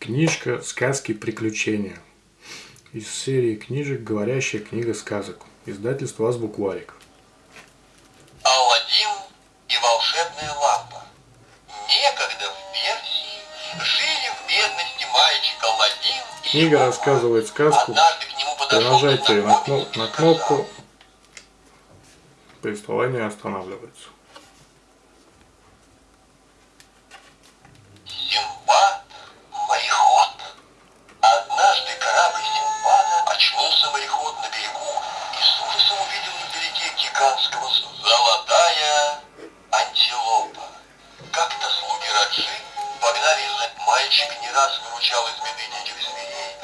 Книжка «Сказки приключения» из серии книжек «Говорящая книга сказок». Издательство «Азбукварик». Аладдин и волшебная лампа. Некогда в Персии жили в бедности мальчик Аладдин и Книга рассказывает сказку. Подошел Нажатие на, кно- на кнопку. Повествование останавливается. С- золотая антилопа. Как-то слуги Раджи погнали за... Мальчик не раз выручал из беды диких зверей,